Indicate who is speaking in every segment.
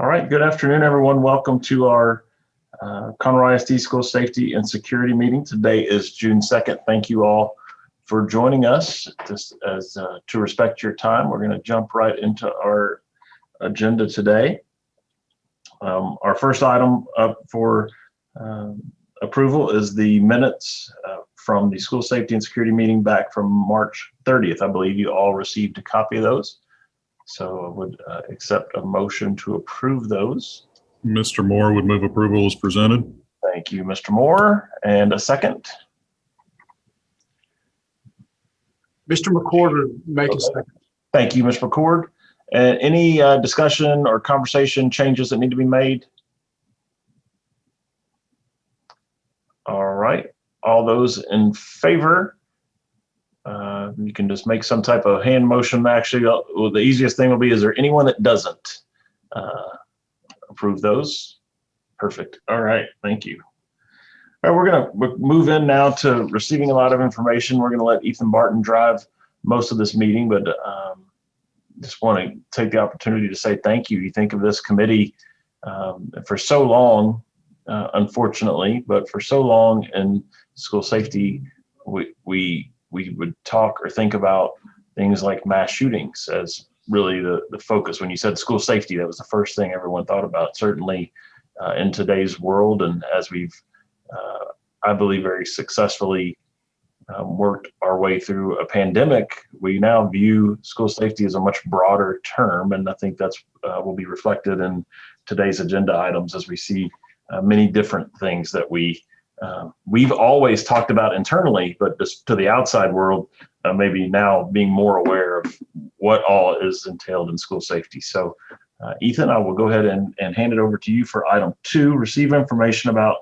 Speaker 1: All right, good afternoon, everyone. Welcome to our uh, Conroe ISD School Safety and Security Meeting. Today is June 2nd. Thank you all for joining us. Just as uh, to respect your time, we're going to jump right into our agenda today. Um, our first item up for um, approval is the minutes uh, from the School Safety and Security Meeting back from March 30th. I believe you all received a copy of those. So I would uh, accept a motion to approve those.
Speaker 2: Mr. Moore would move approval as presented.
Speaker 1: Thank you, Mr. Moore. And a second.
Speaker 3: Mr. McCord would make a second.
Speaker 1: Thank you, Mr. McCord. And any uh, discussion or conversation changes that need to be made? All right, all those in favor? You can just make some type of hand motion. Actually, uh, well, the easiest thing will be, is there anyone that doesn't uh, approve those? Perfect. All right, thank you. All right, we're gonna move in now to receiving a lot of information. We're gonna let Ethan Martin drive most of this meeting, but um, just want to take the opportunity to say thank you. You think of this committee um, for so long, uh, unfortunately, but for so long in school safety, we, we, we would talk or think about things like mass shootings as really the, the focus. When you said school safety, that was the first thing everyone thought about, certainly uh, in today's world. And as we've, uh, I believe, very successfully um, worked our way through a pandemic, we now view school safety as a much broader term. And I think that's uh, will be reflected in today's agenda items as we see uh, many different things that we uh, we've always talked about internally, but just to the outside world, uh, maybe now being more aware of what all is entailed in school safety. So uh, Ethan, I will go ahead and, and hand it over to you for item two, receive information about,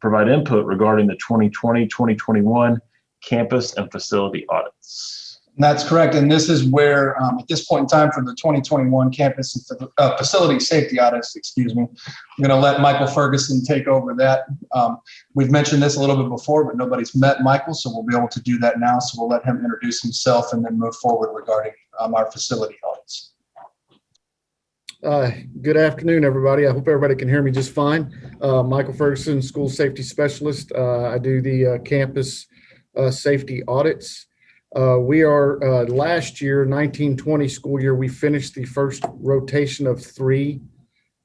Speaker 1: provide input regarding the 2020-2021 campus and facility audits.
Speaker 4: That's correct. And this is where, um, at this point in time for the 2021 campus uh, facility safety audits, excuse me, I'm going to let Michael Ferguson take over that. Um, we've mentioned this a little bit before, but nobody's met Michael, so we'll be able to do that now. So we'll let him introduce himself and then move forward regarding um, our facility audits.
Speaker 5: Uh, Good afternoon, everybody. I hope everybody can hear me just fine. Uh, Michael Ferguson, School Safety Specialist. Uh, I do the uh, campus uh, safety audits. Uh, We are, uh, last year, 1920 school year, we finished the first rotation of three,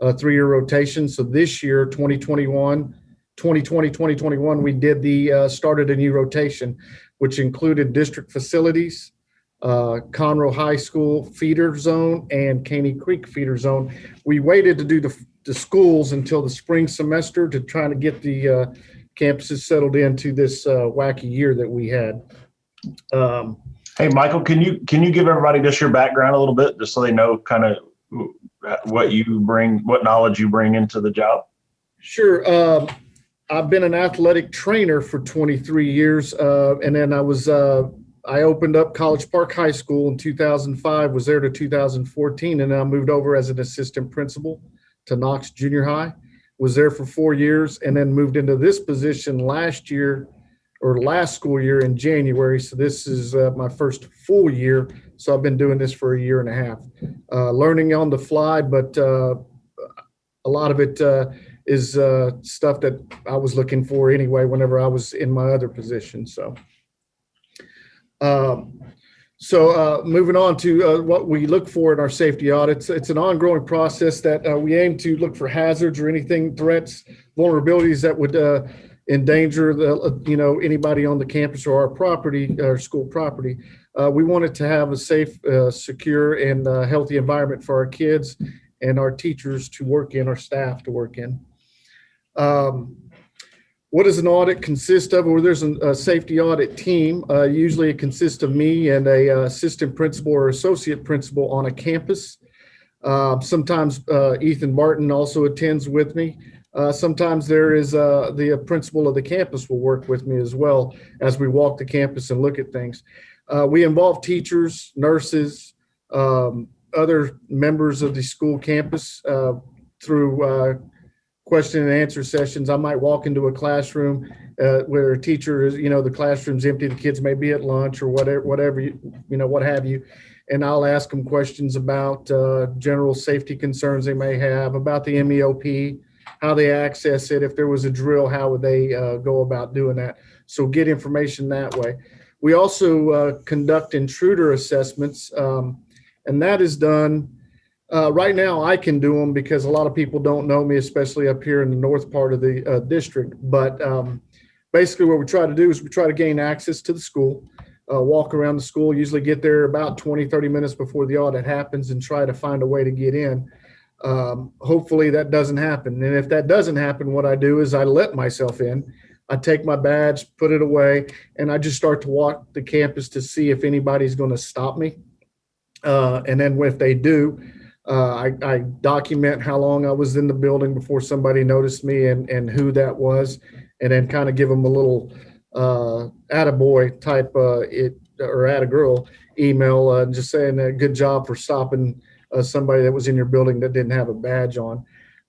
Speaker 5: uh, three-year rotation. So this year, 2021, 2020, 2021, we did the, uh, started a new rotation, which included district facilities, uh, Conroe High School feeder zone and Caney Creek feeder zone. We waited to do the, the schools until the spring semester to try to get the uh, campuses settled into this wacky year that we had. Um,
Speaker 1: Hey, Michael, can you can you give everybody just your background a little bit, just so they know kind of what you bring, what knowledge you bring into the job?
Speaker 5: Sure. Um, I've been an athletic trainer for 23 years, uh, and then I was uh, I opened up College Park High School in 2005. Was there to 2014, and then I moved over as an assistant principal to Knox Junior High. Was there for four years, and then moved into this position last year or last school year in January. So this is uh, my first full year. So I've been doing this for a year and a half, uh, learning on the fly, but uh, a lot of it uh, is uh, stuff that I was looking for anyway whenever I was in my other position. So, um, so uh, moving on to what we look for in our safety audits, it's an ongoing process that we aim to look for hazards or anything threats, vulnerabilities that would endanger the you know anybody on the campus or our property, our school property. Uh, we wanted to have a safe, uh, secure, and uh, healthy environment for our kids and our teachers to work in, our staff to work in. Um, what does an audit consist of? Well, there's a, a safety audit team. Uh, usually it consists of me and a uh, assistant principal or associate principal on a campus. Uh, sometimes Ethan Martin also attends with me. Uh, sometimes there is uh, the principal of the campus will work with me as well as we walk the campus and look at things. Uh, we involve teachers, nurses, um, other members of the school campus uh, through uh, question and answer sessions. I might walk into a classroom uh, where a teacher is, you know, the classroom's empty, the kids may be at lunch or whatever, whatever, you you know, what have you. And I'll ask them questions about uh, general safety concerns they may have, about the MEOP, how they access it. If there was a drill, how would they uh, go about doing that? So get information that way. We also uh, conduct intruder assessments, um, and that is done. Uh, right now, I can do them because a lot of people don't know me, especially up here in the north part of the uh, district. But um, basically, what we try to do is we try to gain access to the school, uh, walk around the school, usually get there about 20, 30 minutes before the audit happens and try to find a way to get in. Um, hopefully, that doesn't happen. And if that doesn't happen, what I do is I let myself in. I take my badge, put it away, and I just start to walk the campus to see if anybody's going to stop me. Uh, and then if they do, uh, I, I document how long I was in the building before somebody noticed me and, and who that was, and then kind of give them a little uh, attaboy type uh, it or attagirl email, uh, just saying uh, good job for stopping uh, somebody that was in your building that didn't have a badge on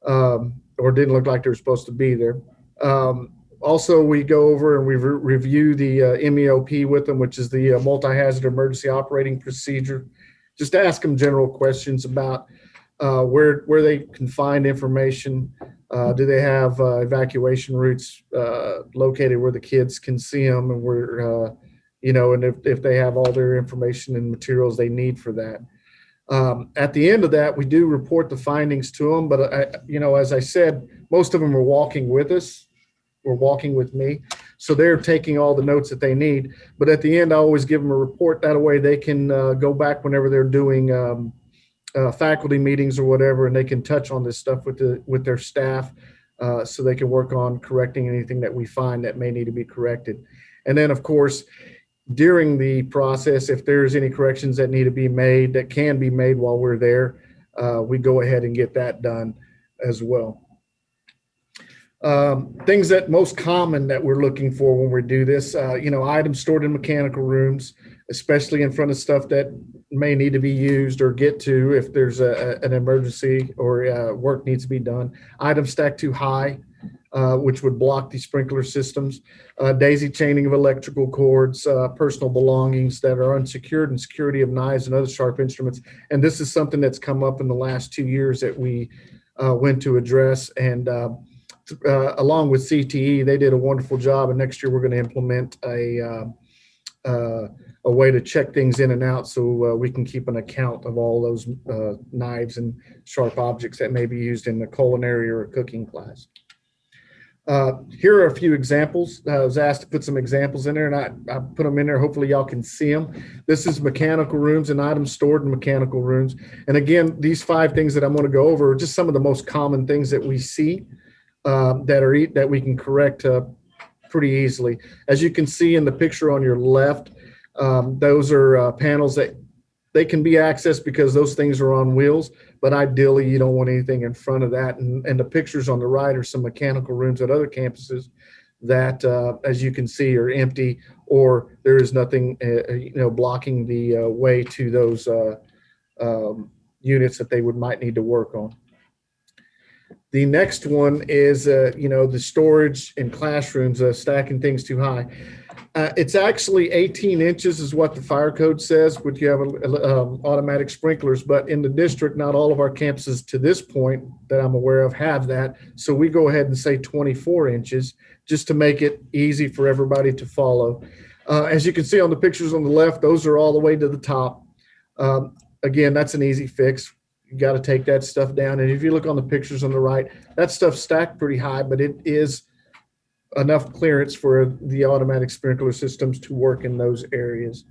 Speaker 5: um, or didn't look like they were supposed to be there. Um, also, we go over and we re- review the uh, MEOP with them, which is the uh, multi-hazard emergency operating procedure. Just ask them general questions about uh, where where they can find information. Uh, do they have uh, evacuation routes uh, located where the kids can see them, and where uh, you know, and if if they have all their information and materials they need for that. Um, at the end of that, we do report the findings to them, but I, you know, as I said, most of them are walking with us were walking with me. So they're taking all the notes that they need. But at the end, I always give them a report. That way they can uh, go back whenever they're doing um, uh, faculty meetings or whatever, and they can touch on this stuff with the with their staff, uh, so they can work on correcting anything that we find that may need to be corrected. And then, of course, during the process, if there's any corrections that need to be made that can be made while we're there, uh, we go ahead and get that done as well. Um, things that most common that we're looking for when we do this, uh, you know, items stored in mechanical rooms, especially in front of stuff that may need to be used or get to if there's a, an emergency or uh, work needs to be done. Items stacked too high, uh, which would block the sprinkler systems. Uh, daisy chaining of electrical cords, uh, personal belongings that are unsecured, and security of knives and other sharp instruments. And this is something that's come up in the last two years that we uh, went to address and. Uh, uh, along with CTE, they did a wonderful job. And next year, we're going to implement a a way to check things in and out, so we can keep an account of all those knives and sharp objects that may be used in the culinary or cooking class. Uh, here are a few examples. I was asked to put some examples in there, and I, I put them in there. Hopefully, y'all can see them. This is mechanical rooms and items stored in mechanical rooms. And again, these five things that I'm going to go over are just some of the most common things that we see um, that are that we can correct uh, pretty easily. As you can see in the picture on your left, um, those are uh, panels that they can be accessed because those things are on wheels. But ideally, you don't want anything in front of that. And, and the pictures on the right are some mechanical rooms at other campuses that, uh, as you can see, are empty or there is nothing, uh, you know, blocking the uh, way to those uh, um, units that they would might need to work on. The next one is, uh, you know, the storage in classrooms, uh, stacking things too high. Uh, it's actually 18 inches is what the fire code says, which you have um, automatic sprinklers. But in the district, not all of our campuses to this point that I'm aware of have that. So we go ahead and say 24 inches just to make it easy for everybody to follow. Uh, as you can see on the pictures on the left, those are all the way to the top. Um, again, that's an easy fix you got to take that stuff down. And if you look on the pictures on the right, that stuff's stacked pretty high, but it is enough clearance for the automatic sprinkler systems to work in those areas.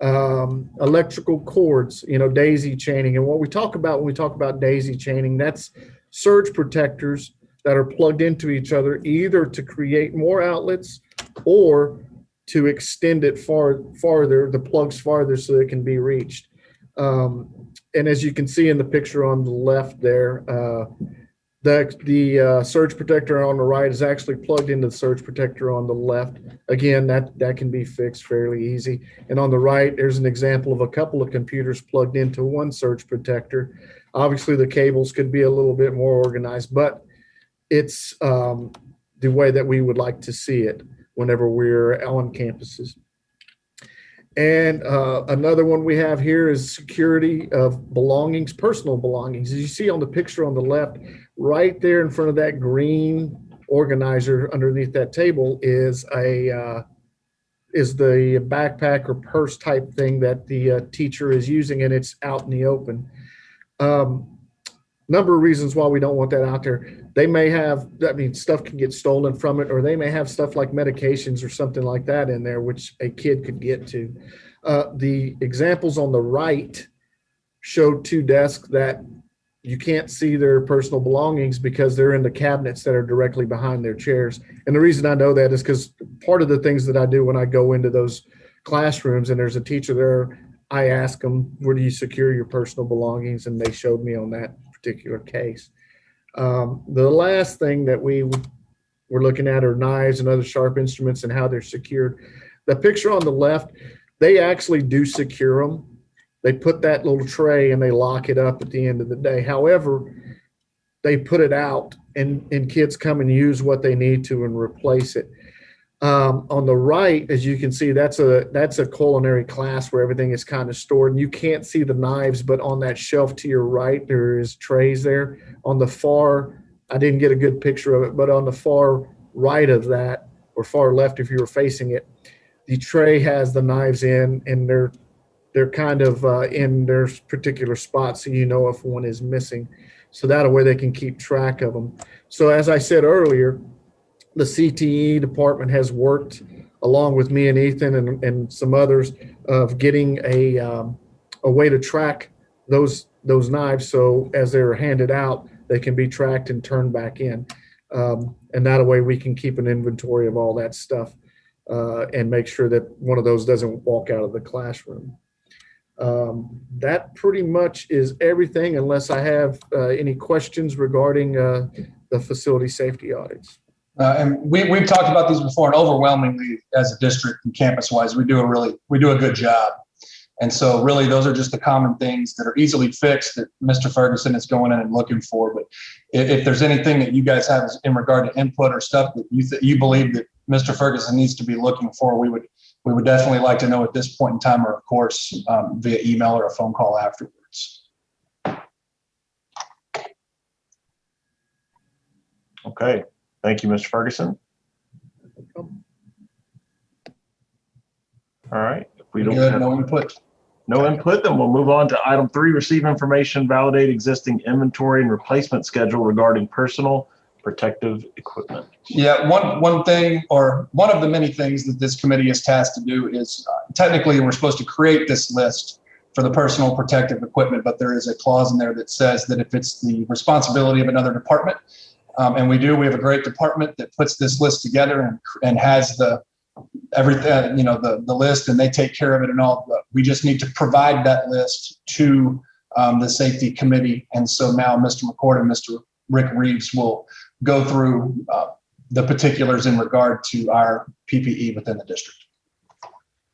Speaker 5: Um, electrical cords, you know, daisy chaining. And what we talk about when we talk about daisy chaining, that's surge protectors that are plugged into each other, either to create more outlets or to extend it far farther, the plugs farther so it can be reached. Um, and as you can see in the picture on the left there, uh, the, the uh, surge protector on the right is actually plugged into the surge protector on the left. Again, that, that can be fixed fairly easy. And on the right, there's an example of a couple of computers plugged into one surge protector. Obviously, the cables could be a little bit more organized, but it's um, the way that we would like to see it whenever we're on campuses. And uh, another one we have here is security of belongings, personal belongings. As you see on the picture on the left, right there in front of that green organizer underneath that table is a uh, is the backpack or purse type thing that the uh, teacher is using, and it's out in the open. Um, number of reasons why we don't want that out there. They may have, I mean, stuff can get stolen from it, or they may have stuff like medications or something like that in there, which a kid could get to. Uh, the examples on the right show two desks that you can't see their personal belongings because they're in the cabinets that are directly behind their chairs. And the reason I know that is because part of the things that I do when I go into those classrooms and there's a teacher there, I ask them, where do you secure your personal belongings? And they showed me on that particular case. Um, the last thing that we were looking at are knives and other sharp instruments and how they're secured. The picture on the left, they actually do secure them. They put that little tray and they lock it up at the end of the day. However, they put it out and, and kids come and use what they need to and replace it. Um, on the right, as you can see, that's a that's a culinary class where everything is kind of stored, and you can't see the knives, but on that shelf to your right, there is trays there. On the far, I didn't get a good picture of it, but on the far right of that, or far left if you were facing it, the tray has the knives in, and they're they're kind of uh, in their particular spot, so you know if one is missing. So that way they can keep track of them. So as I said earlier, the CTE department has worked along with me and Ethan and, and some others of getting a, um, a way to track those, those knives. So as they're handed out, they can be tracked and turned back in. Um, and that way we can keep an inventory of all that stuff uh, and make sure that one of those doesn't walk out of the classroom. Um, that pretty much is everything unless I have uh, any questions regarding uh, the facility safety audits.
Speaker 4: Uh, and we, we've talked about these before and overwhelmingly as a district and campus wise, we do a really, we do a good job. And so really those are just the common things that are easily fixed that Mr. Ferguson is going in and looking for. But if, if there's anything that you guys have in regard to input or stuff that you, th- you believe that Mr. Ferguson needs to be looking for, we would, we would definitely like to know at this point in time, or of course, um, via email or a phone call afterwards.
Speaker 1: Okay, thank you, Mr. Ferguson. All right, if we don't
Speaker 4: Good,
Speaker 1: have
Speaker 4: no input.
Speaker 1: no input, then we'll move on to item three, receive information, validate existing inventory and replacement schedule regarding personal protective equipment.
Speaker 4: Yeah, one, one thing, or one of the many things that this committee is tasked to do is uh, technically, we're supposed to create this list for the personal protective equipment, but there is a clause in there that says that if it's the responsibility of another department, um, and we do, we have a great department that puts this list together and, and has the, everything, you know, the, the list and they take care of it and all, but we just need to provide that list to um, the safety committee. And so now Mr. McCord and Mr. Rick Reeves will go through uh, the particulars in regard to our PPE within the district.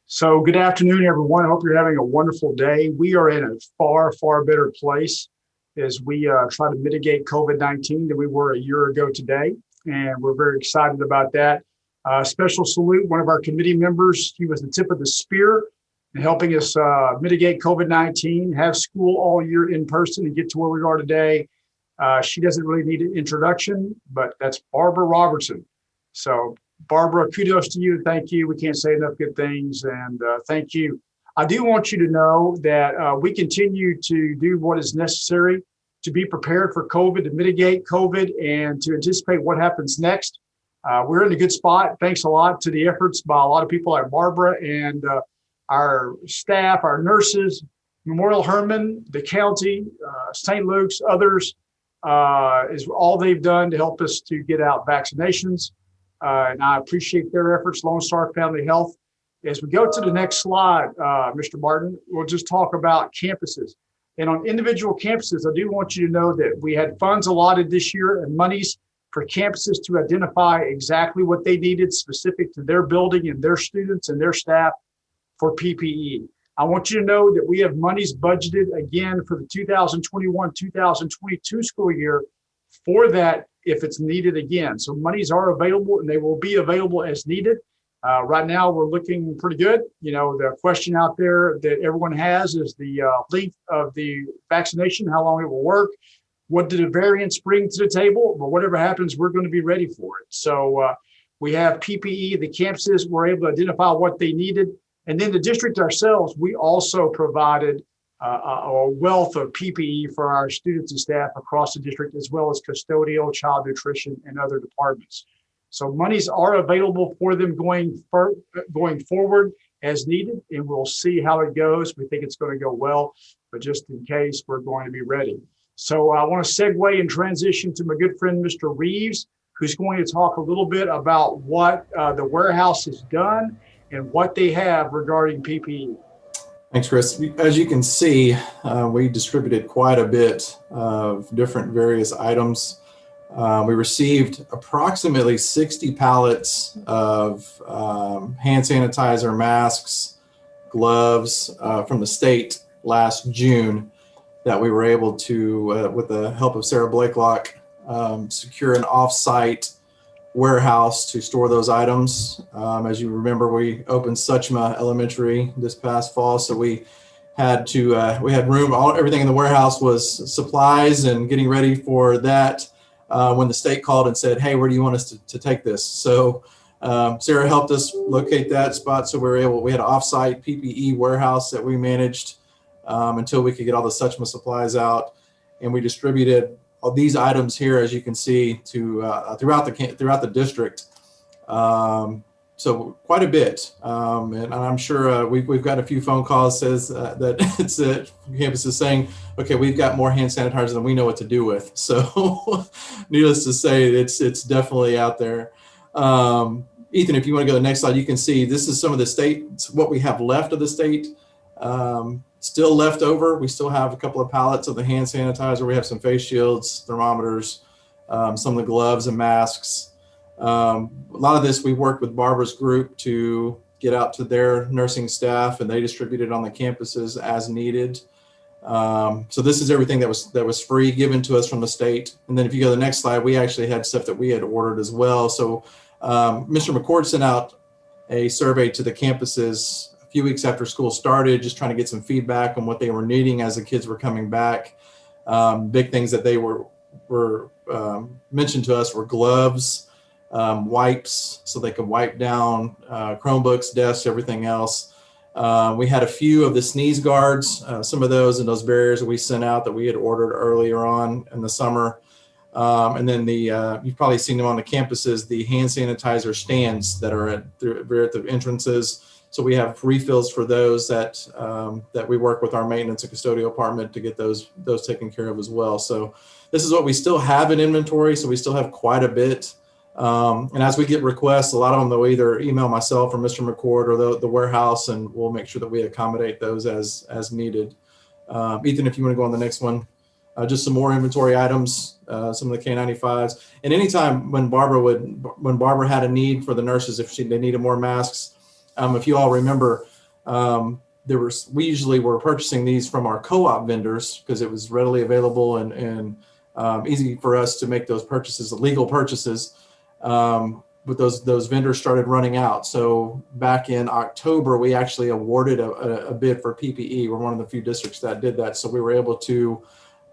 Speaker 3: So good afternoon, everyone. I hope you're having a wonderful day. We are in a far, far better place as we uh, try to mitigate COVID-19 than we were a year ago today. And we're very excited about that. Uh, special salute, one of our committee members. He was the tip of the spear in helping us uh, mitigate COVID-19, have school all year in person and get to where we are today. Uh, she doesn't really need an introduction, but that's Barbara Robertson. So Barbara, kudos to you. Thank you. We can't say enough good things. And uh, thank you. I do want you to know that uh, we continue to do what is necessary to be prepared for COVID, to mitigate COVID, and to anticipate what happens next. Uh, we're in a good spot. Thanks a lot to the efforts by a lot of people like Barbara and uh, our staff, our nurses, Memorial Hermann, the county, uh, St. Luke's, others, uh, is all they've done to help us to get out vaccinations. Uh, and I appreciate their efforts, Lone Star Family Health. As we go to the next slide, uh, Mr. Martin, we'll just talk about campuses. And on individual campuses, I do want you to know that we had funds allotted this year and monies for campuses to identify exactly what they needed specific to their building and their students and their staff for PPE. I want you to know that we have monies budgeted again for the 2021-2022 school year for that if it's needed again. So monies are available and they will be available as needed. Uh, right now, we're looking pretty good. You know, the question out there that everyone has is the uh, length of the vaccination, how long it will work. What did the variants bring to the table? But whatever happens, we're going to be ready for it. So uh, we have PPE, the campuses were able to identify what they needed. And then the district ourselves, we also provided uh, a wealth of PPE for our students and staff across the district, as well as custodial, child nutrition, and other departments. So monies are available for them going for, going forward as needed, and we'll see how it goes. We think it's going to go well, but just in case, we're going to be ready. So I want to segue and transition to my good friend, Mr. Reeves, who's going to talk a little bit about what uh, the warehouse has done and what they have regarding. PPE.
Speaker 6: Thanks, Chris. As you can see, uh, we distributed quite a bit of different various items. Uh, we received approximately 60 pallets of um, hand sanitizer, masks, gloves uh, from the state last June that we were able to, uh, with the help of Sarah Blakelock, um, secure an off-site warehouse to store those items. Um, as you remember, we opened Suchma Elementary this past fall, so we had to uh, we had room. All everything in the warehouse was supplies and getting ready for that. Uh, when the state called and said, "Hey, where do you want us to, to take this?" So um, Sarah helped us locate that spot, so we were able. We had an offsite PPE warehouse that we managed um, until we could get all the Suchma supplies out, and we distributed these items here, as you can see, to uh, throughout the throughout the district. Um, so quite a bit, um, and I'm sure uh, we've we've got a few phone calls says uh, that it's uh, campus is saying, okay, we've got more hand sanitizer than we know what to do with. So, needless to say, it's it's definitely out there. Um, Ethan, if you want to go to the next slide, you can see this is some of the state what we have left of the state. Um, still left over. We still have a couple of pallets of the hand sanitizer. We have some face shields, thermometers, um, some of the gloves and masks. Um, a lot of this we worked with Barbara's group to get out to their nursing staff, and they distributed on the campuses as needed. Um, so this is everything that was that was free given to us from the state. And then if you go to the next slide, we actually had stuff that we had ordered as well. So um, Mr. McCord sent out a survey to the campuses few weeks after school started, just trying to get some feedback on what they were needing as the kids were coming back. Um, big things that they were were um, mentioned to us were gloves, um, wipes, so they could wipe down uh, Chromebooks, desks, everything else. Uh, we had a few of the sneeze guards, uh, some of those and those barriers we sent out that we had ordered earlier on in the summer. Um, and then the uh, you've probably seen them on the campuses, the hand sanitizer stands that are at, they're at the entrances. So we have refills for those that um, that we work with our maintenance and custodial department to get those those taken care of as well. So this is what we still have in inventory. So we still have quite a bit. Um, and as we get requests, a lot of them they'll either email myself or Mr. McCord or the, the warehouse, and we'll make sure that we accommodate those as as needed. Um, Ethan, if you want to go on the next one, uh, just some more inventory items, uh, some of the K95s. And anytime when Barbara would when Barbara had a need for the nurses, if she they needed more masks, um, if you all remember, um, there was we usually were purchasing these from our co-op vendors because it was readily available and and um, easy for us to make those purchases, legal purchases um, but those those vendors started running out. So back in October, we actually awarded a, a, a bid for PPE. We're one of the few districts that did that. So we were able to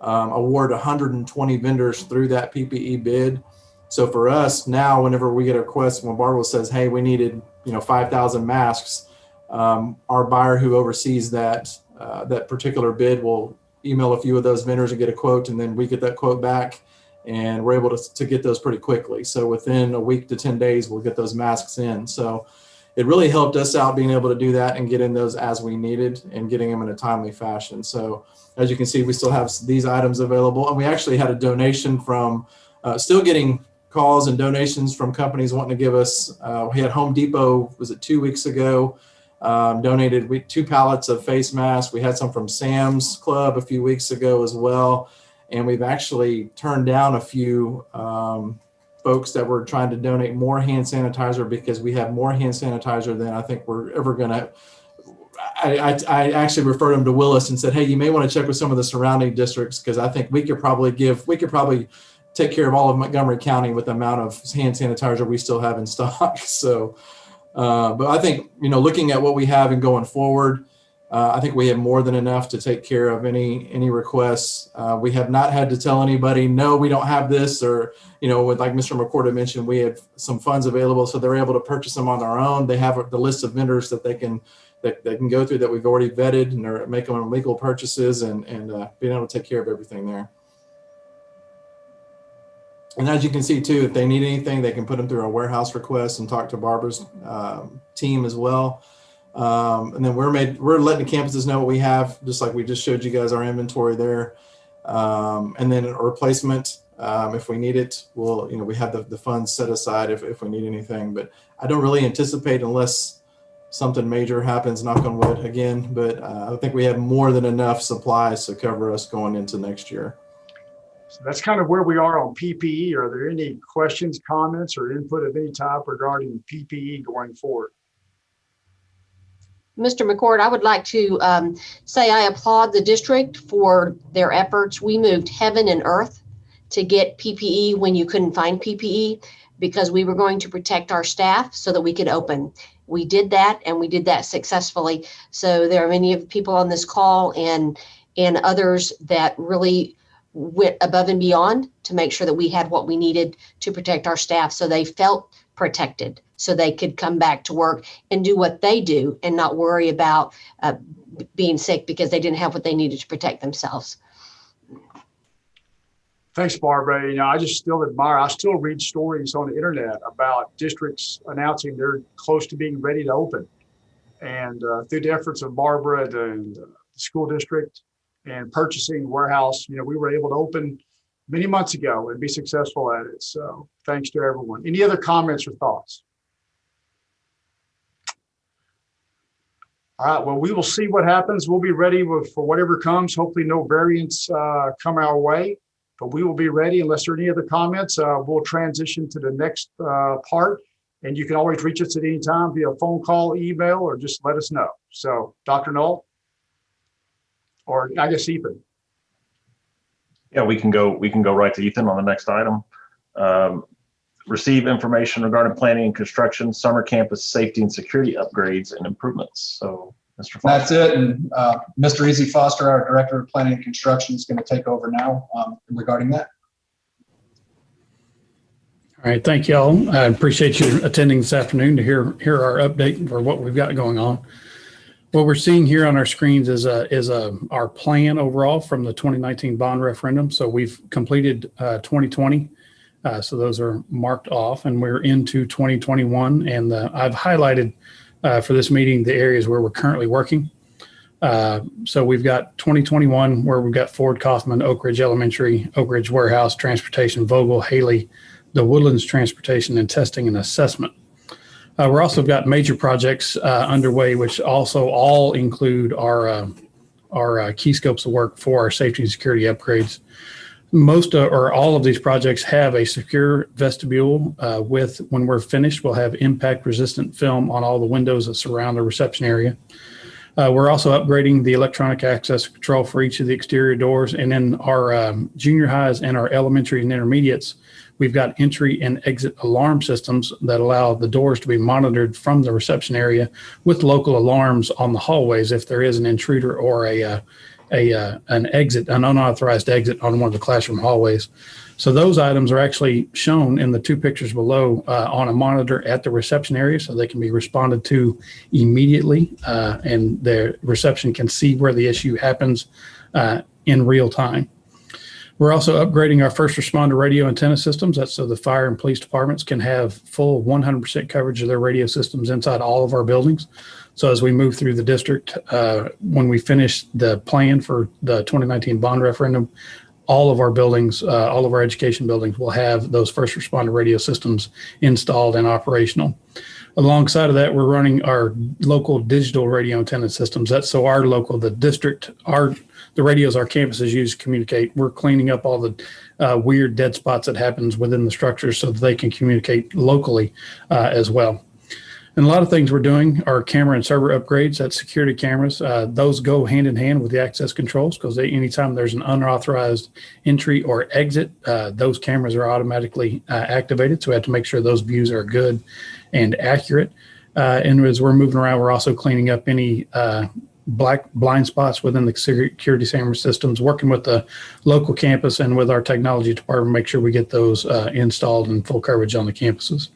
Speaker 6: um, award 120 vendors through that PPE bid. So for us now, whenever we get a request, when Barbara says, "Hey, we needed you know 5,000 masks," um, our buyer who oversees that uh, that particular bid will email a few of those vendors and get a quote, and then we get that quote back and we're able to, to get those pretty quickly. So within a week to 10 days, we'll get those masks in. So it really helped us out being able to do that and get in those as we needed and getting them in a timely fashion. So as you can see, we still have these items available. And we actually had a donation from, uh, still getting calls and donations from companies wanting to give us, uh, we had Home Depot, was it two weeks ago, um, donated two pallets of face masks. We had some from Sam's Club a few weeks ago as well and we've actually turned down a few um, folks that were trying to donate more hand sanitizer because we have more hand sanitizer than I think we're ever going to. I, I, I, actually referred them to Willis and said, "Hey, you may want to check with some of the surrounding districts because I think we could probably give we could probably take care of all of Montgomery County with the amount of hand sanitizer we still have in stock. So, uh, but I think, you know, looking at what we have and going forward, uh, I think we have more than enough to take care of any any requests. Uh, we have not had to tell anybody, no, we don't have this, or you know, with like Mr. McCord mentioned, we have some funds available, so they're able to purchase them on their own. They have the list of vendors that they can that they can go through that we've already vetted, and they're making legal purchases and and uh, being able to take care of everything there. And as you can see too, if they need anything, they can put them through a warehouse request and talk to Barbara's um, team as well. Um, and then we're made, we're letting the campuses know what we have, just like we just showed you guys our inventory there. Um, and then a replacement, um, if we need it, we'll, you know, we have the, the funds set aside if, if we need anything, but I don't really anticipate unless something major happens, knock on wood again, but uh, I think we have more than enough supplies to cover us going into next year.
Speaker 3: So that's kind of where we are on PPE. Are there any questions, comments, or input of any type regarding PPE going forward?
Speaker 7: Mr. McCord, I would like to um, say I applaud the district for their efforts. We moved heaven and earth to get PPE when you couldn't find PPE because we were going to protect our staff so that we could open. We did that and we did that successfully. So there are many of the people on this call and and others that really went above and beyond to make sure that we had what we needed to protect our staff so they felt protected so they could come back to work and do what they do and not worry about uh, being sick because they didn't have what they needed to protect themselves.
Speaker 3: Thanks, Barbara. You know, I just still admire, I still read stories on the internet about districts announcing they're close to being ready to open. And uh, through the efforts of Barbara and the school district and purchasing warehouse, you know, we were able to open many months ago and be successful at it. So thanks to everyone. Any other comments or thoughts? All right, well, we will see what happens. We'll be ready for whatever comes. Hopefully no variants uh, come our way but we will be ready unless there are any other comments. Uh, we'll transition to the next uh, part. And you can always reach us at any time via phone call, email, or just let us know. So Dr. Null? Or I guess Ethan.
Speaker 1: Yeah, we can go, we can go right to Ethan on the next item. Um, Receive information regarding planning and construction, summer campus safety and security upgrades and improvements. So, Mr.
Speaker 4: That's it. And uh, Mr. Easy Foster, our Director of Planning and Construction, is going to take over now um, regarding that.
Speaker 8: All right, thank y'all. I appreciate you attending this afternoon to hear, hear our update for what we've got going on. What we're seeing here on our screens is a, is a, our plan overall from the 2019 bond referendum. So we've completed uh, 2020. Uh, So those are marked off and we're into 2021. And I've highlighted uh, for this meeting the areas where we're currently working. Uh, So we've got 2021 where we've got Ford Kaufman, Oak Ridge Elementary, Oak Ridge Warehouse, Transportation, Vogel, Haley, the Woodlands Transportation and Testing and Assessment. Uh, we're also got major projects uh, underway, which also all include our uh, our uh, key scopes of work for our safety and security upgrades. Most uh, or all of these projects have a secure vestibule uh, with, when we're finished, we'll have impact resistant film on all the windows that surround the reception area. We're also upgrading the electronic access control for each of the exterior doors. And in our um, junior highs and our elementary and intermediates, we've got entry and exit alarm systems that allow the doors to be monitored from the reception area with local alarms on the hallways if there is an intruder or a, uh, a uh, an exit, an unauthorized exit on one of the classroom hallways. So those items are actually shown in the two pictures below uh, on a monitor at the reception area, so they can be responded to immediately, uh, and the reception can see where the issue happens in real time. We're also upgrading our first responder radio antenna systems. That's so the fire and police departments can have full 100% coverage of their radio systems inside all of our buildings. So as we move through the district, uh, when we finish the plan for the 2019 bond referendum, all of our buildings, uh, all of our education buildings will have those first responder radio systems installed and operational. Alongside of that, we're running our local digital radio antenna systems. That's so our local, the district, our the radios our campuses use to communicate. We're cleaning up all the uh, weird dead spots that happens within the structures so that they can communicate locally uh, as well. And a lot of things we're doing are camera and server upgrades, that's security cameras. Uh, those go hand in hand with the access controls because anytime there's an unauthorized entry or exit, uh, those cameras are automatically uh, activated. So we have to make sure those views are good and accurate. Uh, and as we're moving around, we're also cleaning up any uh, black blind spots within the security camera systems, working with the local campus and with our technology department, make sure we get those uh, installed and full coverage on the campuses.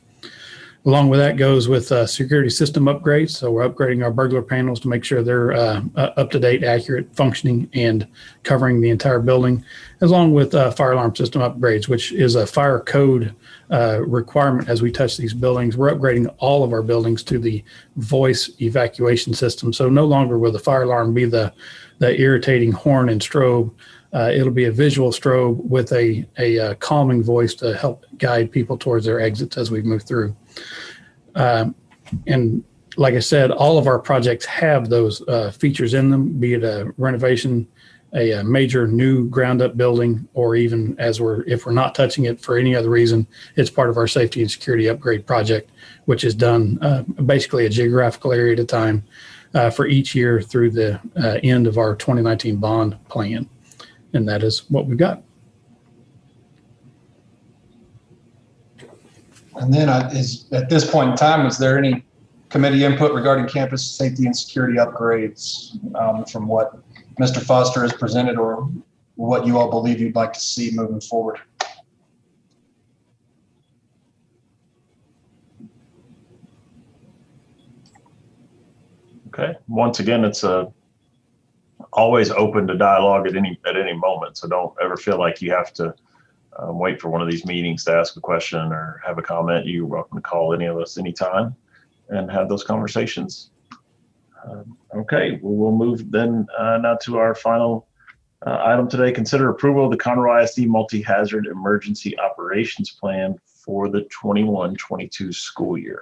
Speaker 8: Along with that goes with uh, security system upgrades. So we're upgrading our burglar panels to make sure they're uh, up to date, accurate, functioning, and covering the entire building, As along with uh, fire alarm system upgrades, which is a fire code uh, requirement as we touch these buildings. We're upgrading all of our buildings to the voice evacuation system. So no longer will the fire alarm be the, the irritating horn and strobe. Uh, it'll be a visual strobe with a, a, uh calming voice to help guide people towards their exits as we move through. Um, and like I said, all of our projects have those uh, features in them, be it a renovation, a, a, major new ground up building, or even as we're, if we're not touching it for any other reason, it's part of our safety and security upgrade project, which is done uh, basically a geographical area at a time uh, for each year through the uh, end of our 2019 bond plan. And that is what we've got.
Speaker 4: And then uh, is, at this point in time, is there any committee input regarding campus safety and security upgrades um, from what Mr. Foster has presented or what you all believe you'd like to see moving forward?
Speaker 1: Okay, once again, it's a always open to dialogue at any at any moment. So don't ever feel like you have to um, wait for one of these meetings to ask a question or have a comment. You're welcome to call any of us anytime and have those conversations. Um, okay, well, we'll move then uh, now to our final uh, item today. Consider approval of the Conroe ISD Multi-Hazard Emergency Operations Plan for the 21-22 school year.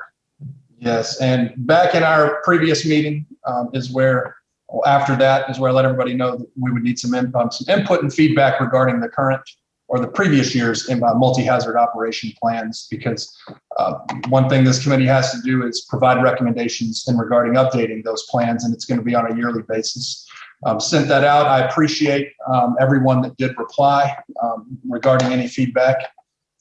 Speaker 4: Yes, and back in our previous meeting um, is where, well, after that is where I let everybody know that we would need some, some input and feedback regarding the current or the previous year's in, uh, multi-hazard operation plans because uh, one thing this committee has to do is provide recommendations in regarding updating those plans and it's going to be on a yearly basis. Um, sent that out. I appreciate um, everyone that did reply um, regarding any feedback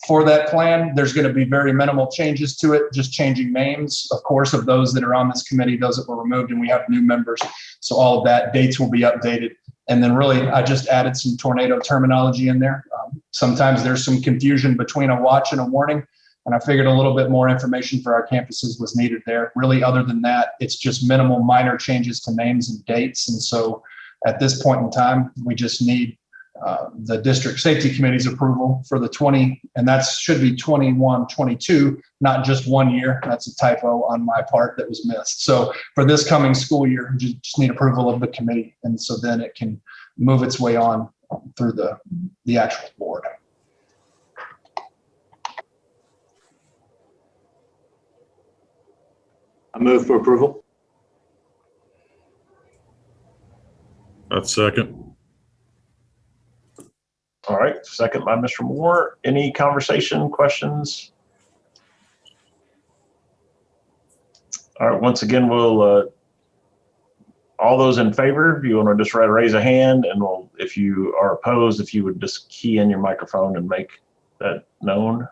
Speaker 4: for that plan. There's going to be very minimal changes to it, just changing names, of course, of those that are on this committee, those that were removed, and we have new members. So all of that dates will be updated. And then really, I just added some tornado terminology in there. Um, sometimes there's some confusion between a watch and a warning. And I figured a little bit more information for our campuses was needed there. Really, other than that, it's just minimal minor changes to names and dates. And so at this point in time, we just need uh, the district safety committee's approval for the 20, and that should be 21, 22, not just one year. That's a typo on my part that was missed. So for this coming school year, you just need approval of the committee. And so then it can move its way on through the, the actual board.
Speaker 9: I move for approval.
Speaker 2: That's second.
Speaker 1: All right, second by Mr. Moore. Any conversation, questions? All right, once again, we'll, uh, all those in favor, if you want to just raise a hand and we'll, if you are opposed, if you would just key in your microphone and make that known.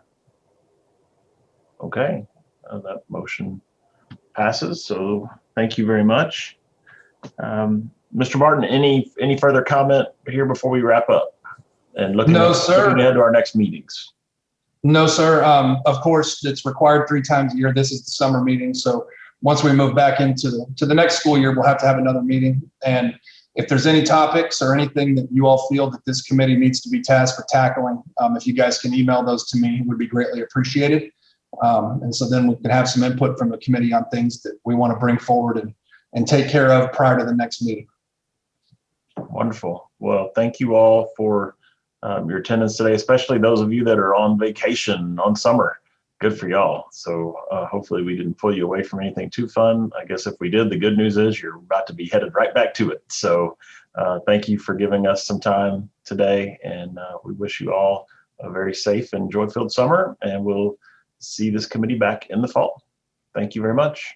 Speaker 1: Okay, uh, that motion passes. So thank you very much. Um, Mr. Martin, any, any further comment here before we wrap up? And looking,
Speaker 4: No, sir.
Speaker 1: looking ahead to our next meetings.
Speaker 4: No, sir. Um, of course, it's required three times a year. This is the summer meeting. So once we move back into the, to the next school year, we'll have to have another meeting. And if there's any topics or anything that you all feel that this committee needs to be tasked with tackling, um, if you guys can email those to me, it would be greatly appreciated. Um, and so then we can have some input from the committee on things that we want to bring forward and, and take care of prior to the next meeting.
Speaker 1: Wonderful. Well, thank you all for um, your attendance today, especially those of you that are on vacation on summer. Good for y'all. So uh, hopefully we didn't pull you away from anything too fun. I guess if we did, the good news is you're about to be headed right back to it. So uh, thank you for giving us some time today. And uh, we wish you all a very safe and joy-filled summer. And we'll see this committee back in the fall. Thank you very much.